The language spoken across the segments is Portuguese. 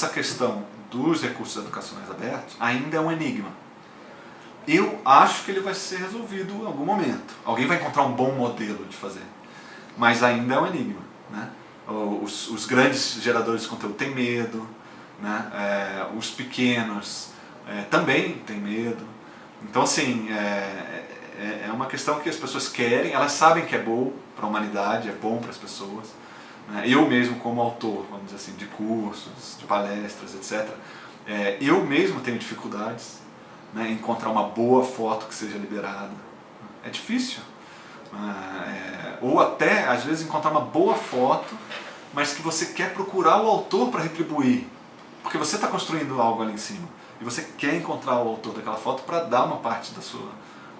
essa questão dos recursos educacionais abertos ainda é um enigma. Eu acho que ele vai ser resolvido em algum momento. Alguém vai encontrar um bom modelo de fazer. Mas ainda é um enigma. Né? Os, os grandes geradores de conteúdo têm medo, né? É, os pequenos é, também têm medo. Então, assim, é, é, é uma questão que as pessoas querem, elas sabem que é bom para a humanidade, é bom para as pessoas. Né? Eu mesmo, como autor, vamos dizer assim, de cursos, de palestras, etc., é, eu mesmo tenho dificuldades né, em encontrar uma boa foto que seja liberada. É difícil. É, ou até, às vezes, encontrar uma boa foto, mas que você quer procurar o autor para retribuir. Porque você está construindo algo ali em cima. E você quer encontrar o autor daquela foto para dar uma parte da sua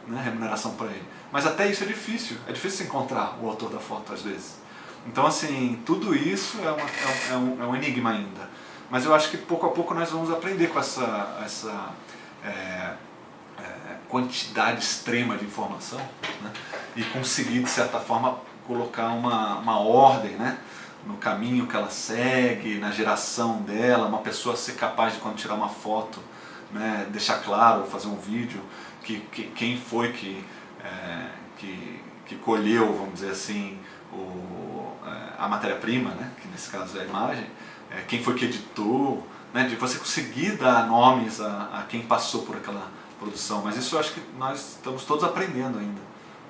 né, remuneração para ele. Mas até isso é difícil. É difícil encontrar o autor da foto, às vezes. Então, assim, tudo isso é, uma, é, um, é um enigma ainda. Mas eu acho que pouco a pouco nós vamos aprender com essa, essa é, é, quantidade extrema de informação né? e conseguir, de certa forma, colocar uma, uma ordem né? no caminho que ela segue, na geração dela, uma pessoa ser capaz de, quando tirar uma foto, né, deixar claro, fazer um vídeo, que, que quem foi que, é, que, que colheu, vamos dizer assim, o, é, a matéria-prima, né, que nesse caso é a imagem, é, quem foi que editou, né, de você conseguir dar nomes a, a quem passou por aquela produção. Mas isso eu acho que nós estamos todos aprendendo ainda.